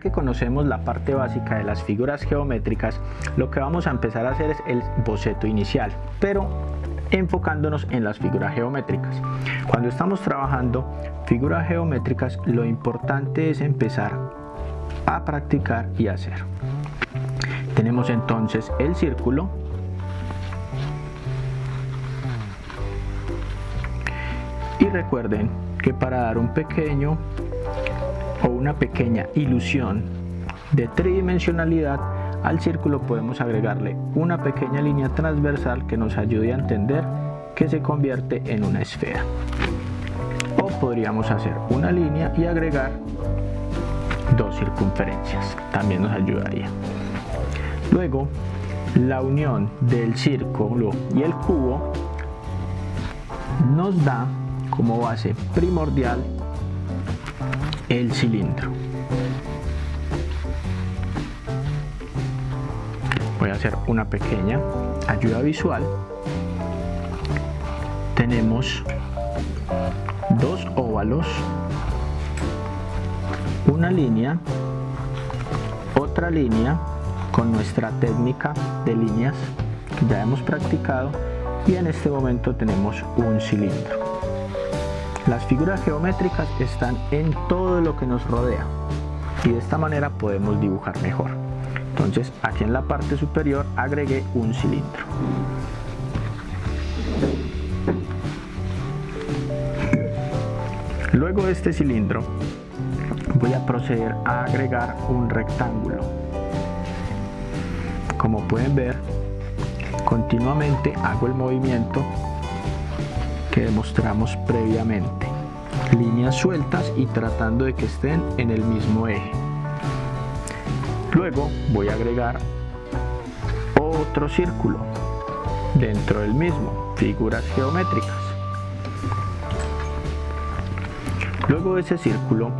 que conocemos la parte básica de las figuras geométricas, lo que vamos a empezar a hacer es el boceto inicial, pero enfocándonos en las figuras geométricas. Cuando estamos trabajando figuras geométricas, lo importante es empezar a practicar y hacer. Tenemos entonces el círculo, y recuerden que para dar un pequeño o una pequeña ilusión de tridimensionalidad al círculo podemos agregarle una pequeña línea transversal que nos ayude a entender que se convierte en una esfera. O podríamos hacer una línea y agregar dos circunferencias, también nos ayudaría. Luego, la unión del círculo y el cubo nos da como base primordial el cilindro. Voy a hacer una pequeña ayuda visual. Tenemos dos óvalos, una línea, otra línea con nuestra técnica de líneas que ya hemos practicado y en este momento tenemos un cilindro. Las figuras geométricas están en todo lo que nos rodea y de esta manera podemos dibujar mejor. Entonces aquí en la parte superior agregué un cilindro. Luego de este cilindro voy a proceder a agregar un rectángulo. Como pueden ver, continuamente hago el movimiento que demostramos previamente. Líneas sueltas y tratando de que estén en el mismo eje. Luego voy a agregar otro círculo dentro del mismo, figuras geométricas. Luego de ese círculo,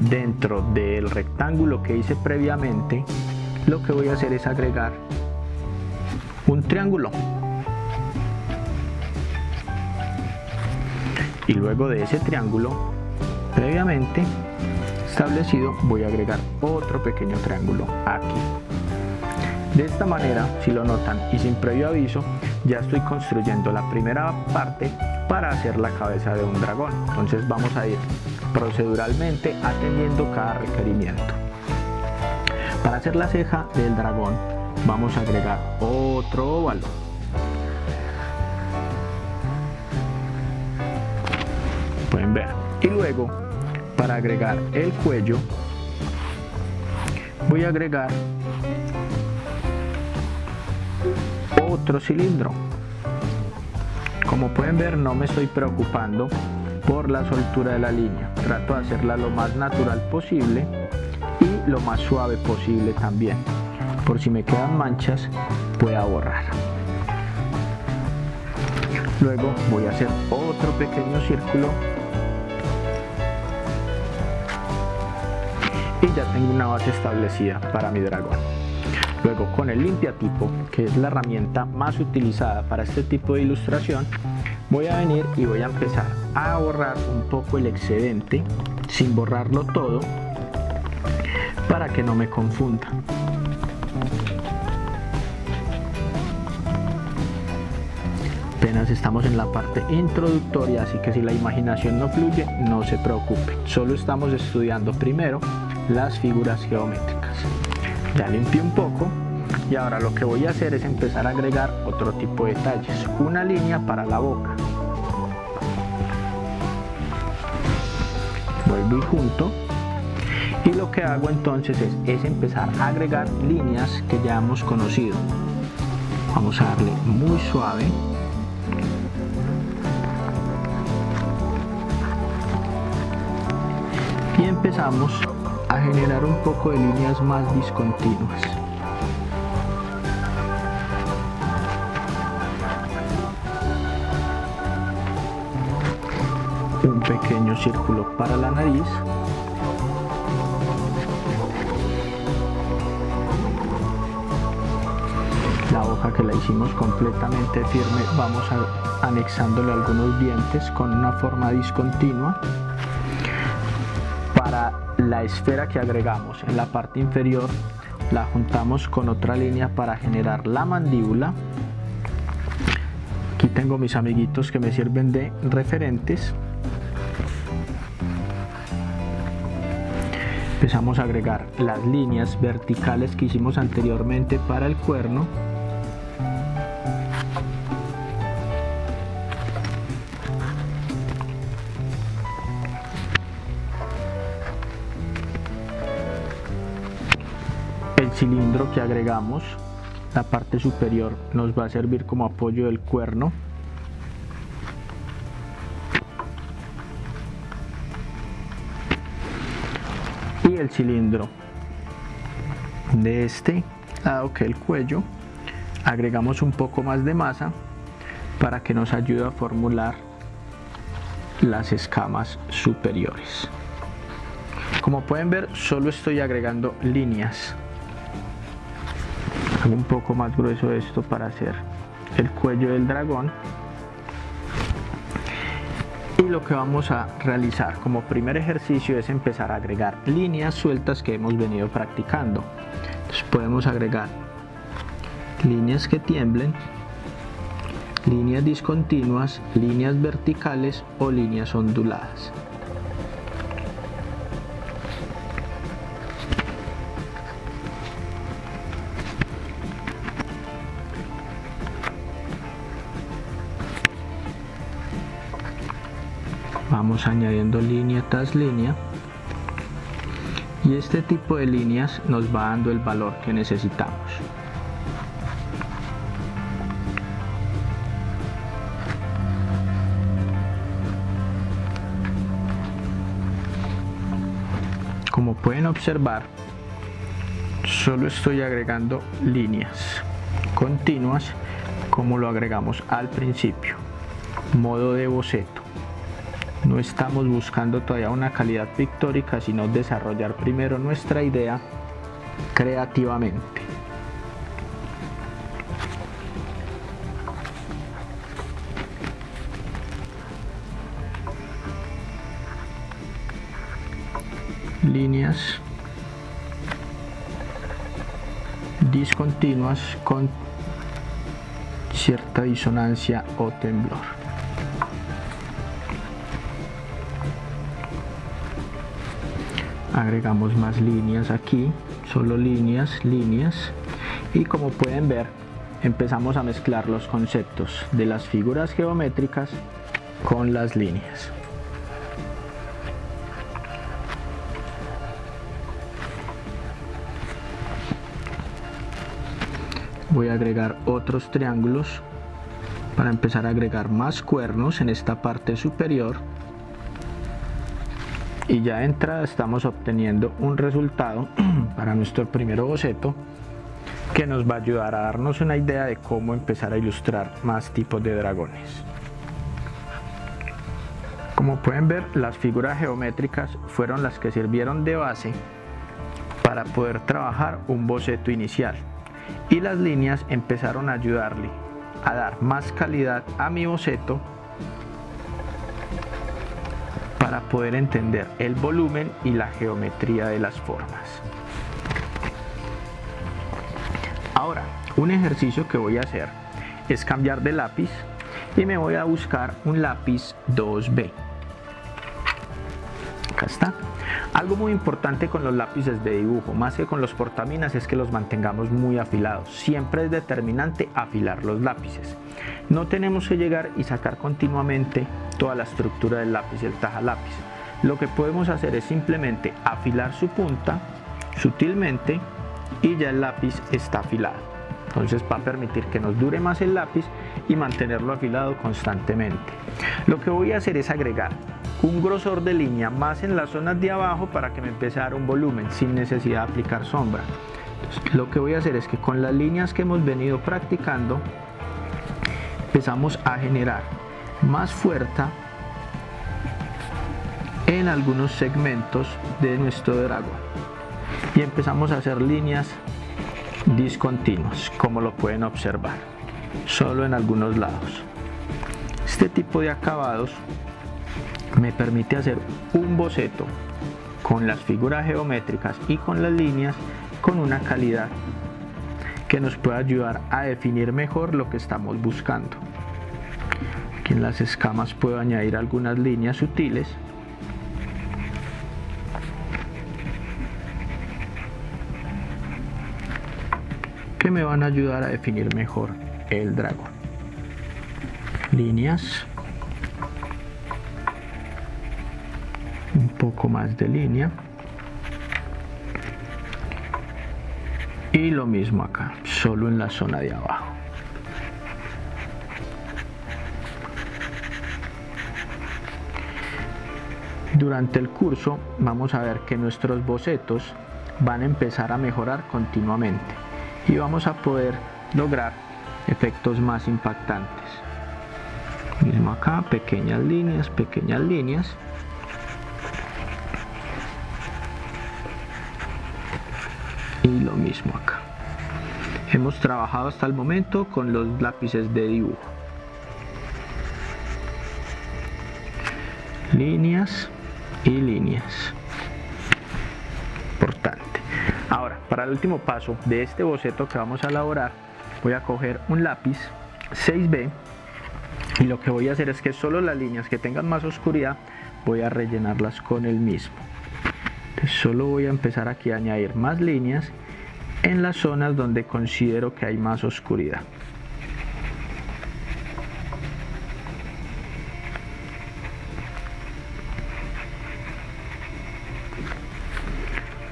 dentro del rectángulo que hice previamente, lo que voy a hacer es agregar un triángulo y luego de ese triángulo previamente establecido voy a agregar otro pequeño triángulo aquí. De esta manera si lo notan y sin previo aviso ya estoy construyendo la primera parte para hacer la cabeza de un dragón. Entonces vamos a ir proceduralmente atendiendo cada requerimiento. Para hacer la ceja del dragón vamos a agregar otro óvalo pueden ver. Y luego para agregar el cuello voy a agregar otro cilindro. Como pueden ver no me estoy preocupando por la soltura de la línea. Trato de hacerla lo más natural posible y lo más suave posible también. Por si me quedan manchas pueda borrar. Luego voy a hacer otro pequeño círculo y ya tengo una base establecida para mi dragón. Luego con el limpiatipo, que es la herramienta más utilizada para este tipo de ilustración, voy a venir y voy a empezar a borrar un poco el excedente, sin borrarlo todo, para que no me confunda. apenas estamos en la parte introductoria así que si la imaginación no fluye no se preocupe solo estamos estudiando primero las figuras geométricas. Ya limpié un poco y ahora lo que voy a hacer es empezar a agregar otro tipo de detalles. Una línea para la boca. Vuelvo y junto. Y lo que hago entonces es, es empezar a agregar líneas que ya hemos conocido. Vamos a darle muy suave. Y empezamos a generar un poco de líneas más discontinuas. Un pequeño círculo para la nariz. La hoja que la hicimos completamente firme vamos a, anexándole algunos dientes con una forma discontinua la esfera que agregamos en la parte inferior la juntamos con otra línea para generar la mandíbula. Aquí tengo mis amiguitos que me sirven de referentes. Empezamos a agregar las líneas verticales que hicimos anteriormente para el cuerno el cilindro que agregamos la parte superior nos va a servir como apoyo del cuerno. Y el cilindro de este lado que el cuello agregamos un poco más de masa para que nos ayude a formular las escamas superiores. Como pueden ver solo estoy agregando líneas un poco más grueso esto para hacer el cuello del dragón. Y lo que vamos a realizar como primer ejercicio es empezar a agregar líneas sueltas que hemos venido practicando. Entonces podemos agregar líneas que tiemblen líneas discontinuas, líneas verticales o líneas onduladas vamos añadiendo línea tras línea. Y este tipo de líneas nos va dando el valor que necesitamos. Como pueden observar solo estoy agregando líneas continuas como lo agregamos al principio. Modo de boceto no estamos buscando todavía una calidad pictórica, sino desarrollar primero nuestra idea creativamente. Líneas discontinuas con cierta disonancia o temblor. Agregamos más líneas aquí solo líneas líneas. Y como pueden ver empezamos a mezclar los conceptos de las figuras geométricas con las líneas. Voy a agregar otros triángulos para empezar a agregar más cuernos en esta parte superior y ya de entrada estamos obteniendo un resultado para nuestro primer boceto que nos va a ayudar a darnos una idea de cómo empezar a ilustrar más tipos de dragones. Como pueden ver, las figuras geométricas fueron las que sirvieron de base para poder trabajar un boceto inicial y las líneas empezaron a ayudarle a dar más calidad a mi boceto para poder entender el volumen y la geometría de las formas. Ahora, un ejercicio que voy a hacer es cambiar de lápiz y me voy a buscar un lápiz 2B. Acá está. Algo muy importante con los lápices de dibujo, más que con los portaminas, es que los mantengamos muy afilados. Siempre es determinante afilar los lápices. No tenemos que llegar y sacar continuamente toda la estructura del lápiz el taja lápiz. Lo que podemos hacer es simplemente afilar su punta sutilmente y ya el lápiz está afilado. Entonces va a permitir que nos dure más el lápiz y mantenerlo afilado constantemente. Lo que voy a hacer es agregar un grosor de línea más en las zonas de abajo para que me empiece a dar un volumen sin necesidad de aplicar sombra. lo que voy a hacer es que con las líneas que hemos venido practicando empezamos a generar más fuerza en algunos segmentos de nuestro dragón y empezamos a hacer líneas discontinuas como lo pueden observar solo en algunos lados este tipo de acabados me permite hacer un boceto con las figuras geométricas y con las líneas con una calidad que nos pueda ayudar a definir mejor lo que estamos buscando. Aquí en las escamas puedo añadir algunas líneas sutiles que me van a ayudar a definir mejor el dragón. Líneas. Un poco más de línea. Y lo mismo acá, solo en la zona de abajo. Durante el curso vamos a ver que nuestros bocetos van a empezar a mejorar continuamente y vamos a poder lograr efectos más impactantes. Mismo acá pequeñas líneas pequeñas líneas. Y lo mismo acá. Hemos trabajado hasta el momento con los lápices de dibujo. Líneas y líneas. Ahora, para el último paso de este boceto que vamos a elaborar, voy a coger un lápiz 6B y lo que voy a hacer es que solo las líneas que tengan más oscuridad voy a rellenarlas con el mismo. Entonces solo voy a empezar aquí a añadir más líneas en las zonas donde considero que hay más oscuridad.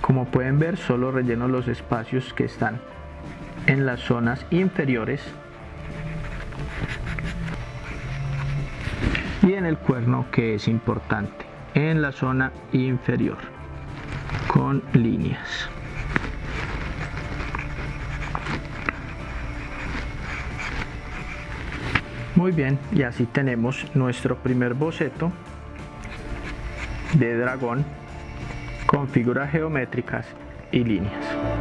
Como pueden ver, solo relleno los espacios que están en las zonas inferiores y en el cuerno que es importante, en la zona inferior con líneas. Muy bien, y así tenemos nuestro primer boceto de dragón con figuras geométricas y líneas.